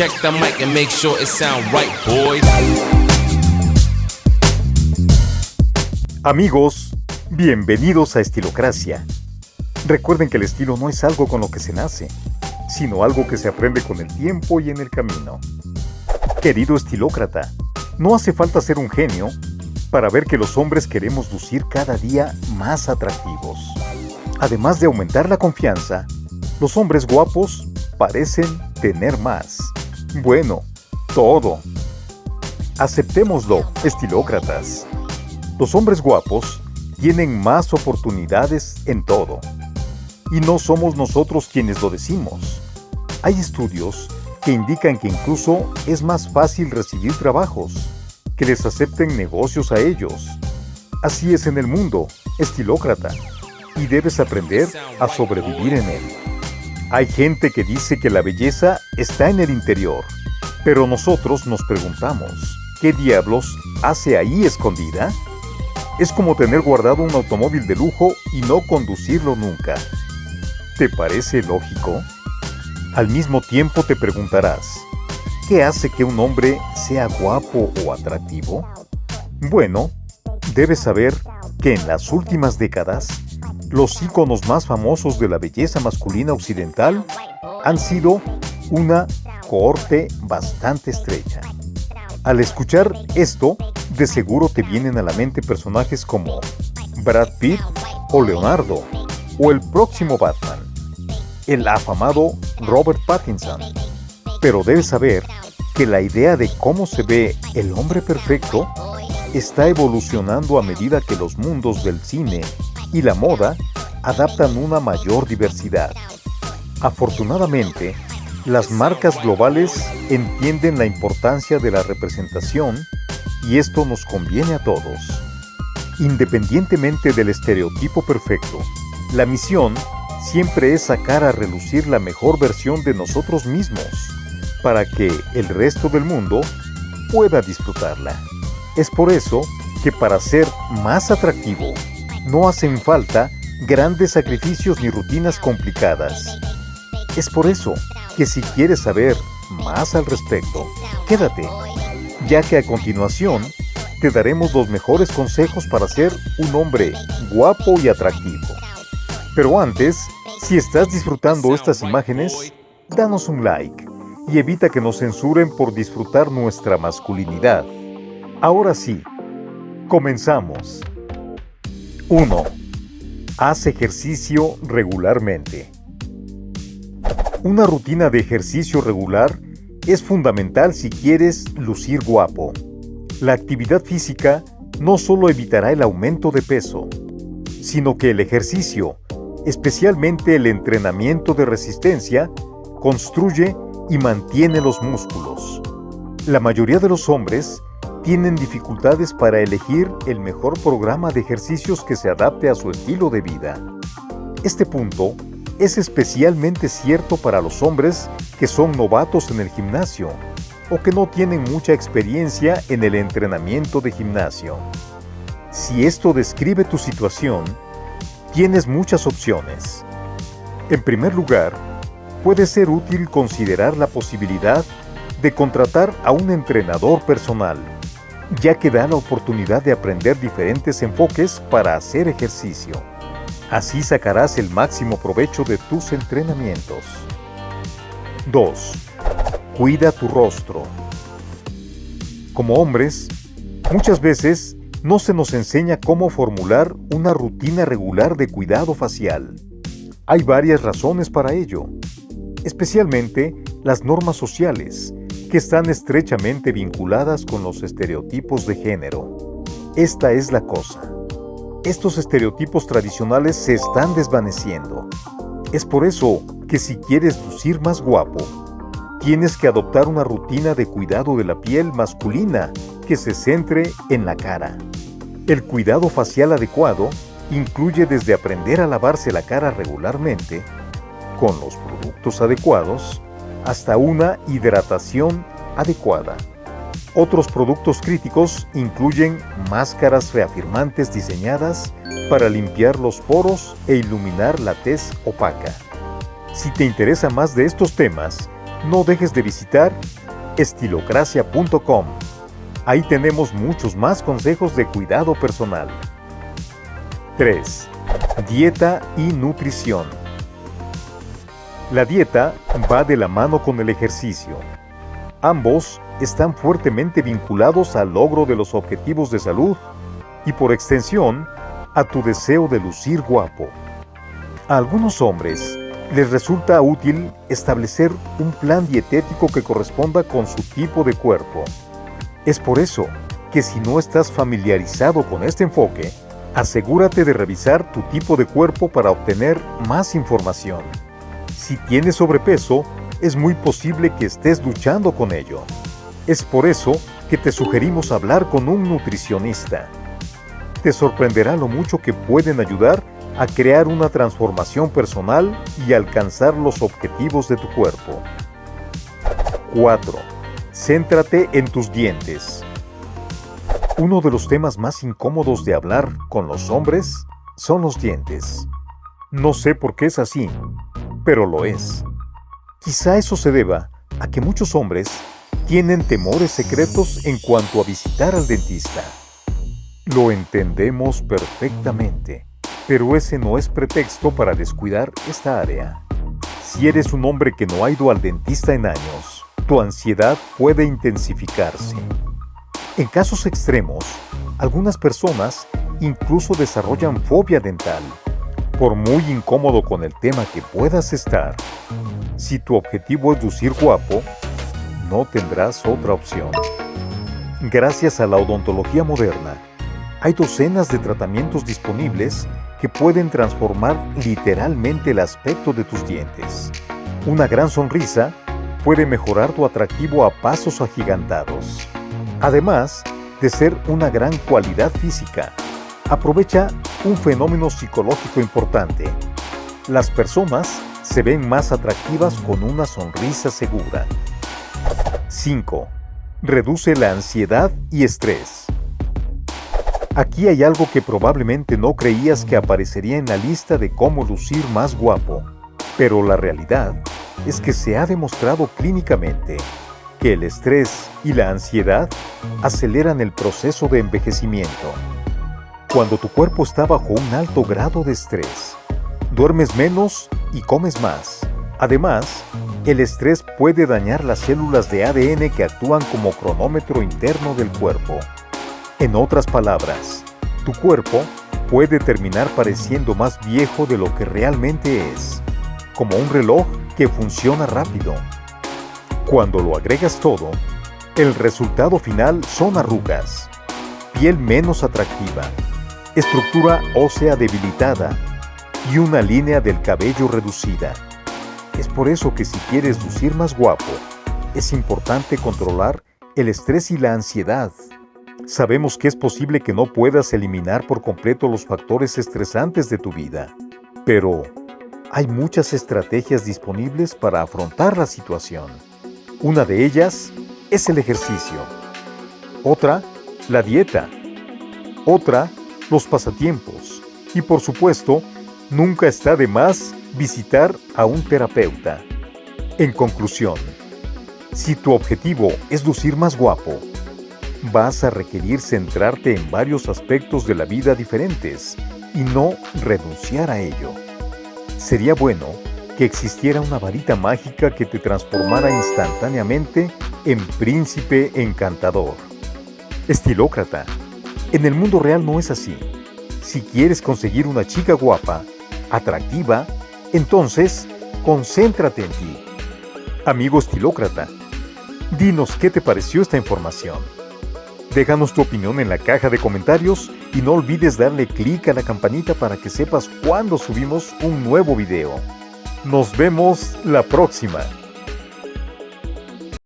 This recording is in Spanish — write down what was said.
Check the mic and make sure it sound right, boys. Amigos, bienvenidos a Estilocracia. Recuerden que el estilo no es algo con lo que se nace, sino algo que se aprende con el tiempo y en el camino. Querido estilócrata, no hace falta ser un genio para ver que los hombres queremos lucir cada día más atractivos. Además de aumentar la confianza, los hombres guapos parecen tener más. Bueno, todo. Aceptémoslo, estilócratas. Los hombres guapos tienen más oportunidades en todo. Y no somos nosotros quienes lo decimos. Hay estudios que indican que incluso es más fácil recibir trabajos, que les acepten negocios a ellos. Así es en el mundo, estilócrata, y debes aprender a sobrevivir en él. Hay gente que dice que la belleza está en el interior, pero nosotros nos preguntamos, ¿qué diablos hace ahí escondida? Es como tener guardado un automóvil de lujo y no conducirlo nunca. ¿Te parece lógico? Al mismo tiempo te preguntarás, ¿qué hace que un hombre sea guapo o atractivo? Bueno, debes saber que en las últimas décadas, los íconos más famosos de la belleza masculina occidental han sido una cohorte bastante estrecha. Al escuchar esto, de seguro te vienen a la mente personajes como Brad Pitt o Leonardo, o el próximo Batman el afamado Robert Pattinson. Pero debes saber que la idea de cómo se ve el hombre perfecto está evolucionando a medida que los mundos del cine y la moda adaptan una mayor diversidad. Afortunadamente, las marcas globales entienden la importancia de la representación y esto nos conviene a todos. Independientemente del estereotipo perfecto, la misión siempre es sacar a relucir la mejor versión de nosotros mismos, para que el resto del mundo pueda disfrutarla. Es por eso que para ser más atractivo, no hacen falta grandes sacrificios ni rutinas complicadas. Es por eso que si quieres saber más al respecto, quédate, ya que a continuación te daremos los mejores consejos para ser un hombre guapo y atractivo. Pero antes, si estás disfrutando estas imágenes, danos un like y evita que nos censuren por disfrutar nuestra masculinidad. Ahora sí, comenzamos. 1. Haz ejercicio regularmente. Una rutina de ejercicio regular es fundamental si quieres lucir guapo. La actividad física no solo evitará el aumento de peso, sino que el ejercicio especialmente el entrenamiento de resistencia, construye y mantiene los músculos. La mayoría de los hombres tienen dificultades para elegir el mejor programa de ejercicios que se adapte a su estilo de vida. Este punto es especialmente cierto para los hombres que son novatos en el gimnasio o que no tienen mucha experiencia en el entrenamiento de gimnasio. Si esto describe tu situación, tienes muchas opciones. En primer lugar, puede ser útil considerar la posibilidad de contratar a un entrenador personal, ya que da la oportunidad de aprender diferentes enfoques para hacer ejercicio. Así sacarás el máximo provecho de tus entrenamientos. 2. Cuida tu rostro. Como hombres, muchas veces no se nos enseña cómo formular una rutina regular de cuidado facial. Hay varias razones para ello, especialmente las normas sociales, que están estrechamente vinculadas con los estereotipos de género. Esta es la cosa. Estos estereotipos tradicionales se están desvaneciendo. Es por eso que si quieres lucir más guapo, tienes que adoptar una rutina de cuidado de la piel masculina que se centre en la cara. El cuidado facial adecuado incluye desde aprender a lavarse la cara regularmente, con los productos adecuados, hasta una hidratación adecuada. Otros productos críticos incluyen máscaras reafirmantes diseñadas para limpiar los poros e iluminar la tez opaca. Si te interesa más de estos temas, no dejes de visitar estilocracia.com. Ahí tenemos muchos más consejos de cuidado personal. 3. Dieta y nutrición. La dieta va de la mano con el ejercicio. Ambos están fuertemente vinculados al logro de los objetivos de salud y por extensión a tu deseo de lucir guapo. A algunos hombres les resulta útil establecer un plan dietético que corresponda con su tipo de cuerpo. Es por eso que si no estás familiarizado con este enfoque, asegúrate de revisar tu tipo de cuerpo para obtener más información. Si tienes sobrepeso, es muy posible que estés luchando con ello. Es por eso que te sugerimos hablar con un nutricionista. Te sorprenderá lo mucho que pueden ayudar a crear una transformación personal y alcanzar los objetivos de tu cuerpo. 4. Céntrate en tus dientes. Uno de los temas más incómodos de hablar con los hombres son los dientes. No sé por qué es así, pero lo es. Quizá eso se deba a que muchos hombres tienen temores secretos en cuanto a visitar al dentista. Lo entendemos perfectamente pero ese no es pretexto para descuidar esta área. Si eres un hombre que no ha ido al dentista en años, tu ansiedad puede intensificarse. En casos extremos, algunas personas incluso desarrollan fobia dental. Por muy incómodo con el tema que puedas estar, si tu objetivo es lucir guapo, no tendrás otra opción. Gracias a la odontología moderna, hay docenas de tratamientos disponibles que pueden transformar literalmente el aspecto de tus dientes. Una gran sonrisa puede mejorar tu atractivo a pasos agigantados. Además de ser una gran cualidad física, aprovecha un fenómeno psicológico importante. Las personas se ven más atractivas con una sonrisa segura. 5. Reduce la ansiedad y estrés. Aquí hay algo que probablemente no creías que aparecería en la lista de cómo lucir más guapo, pero la realidad es que se ha demostrado clínicamente que el estrés y la ansiedad aceleran el proceso de envejecimiento. Cuando tu cuerpo está bajo un alto grado de estrés, duermes menos y comes más. Además, el estrés puede dañar las células de ADN que actúan como cronómetro interno del cuerpo. En otras palabras, tu cuerpo puede terminar pareciendo más viejo de lo que realmente es, como un reloj que funciona rápido. Cuando lo agregas todo, el resultado final son arrugas, piel menos atractiva, estructura ósea debilitada y una línea del cabello reducida. Es por eso que si quieres lucir más guapo, es importante controlar el estrés y la ansiedad. Sabemos que es posible que no puedas eliminar por completo los factores estresantes de tu vida, pero hay muchas estrategias disponibles para afrontar la situación. Una de ellas es el ejercicio. Otra, la dieta. Otra, los pasatiempos. Y por supuesto, nunca está de más visitar a un terapeuta. En conclusión, si tu objetivo es lucir más guapo, vas a requerir centrarte en varios aspectos de la vida diferentes y no renunciar a ello. Sería bueno que existiera una varita mágica que te transformara instantáneamente en príncipe encantador. Estilócrata. En el mundo real no es así. Si quieres conseguir una chica guapa, atractiva, entonces concéntrate en ti. Amigo estilócrata, dinos qué te pareció esta información. Déjanos tu opinión en la caja de comentarios y no olvides darle clic a la campanita para que sepas cuando subimos un nuevo video. Nos vemos la próxima.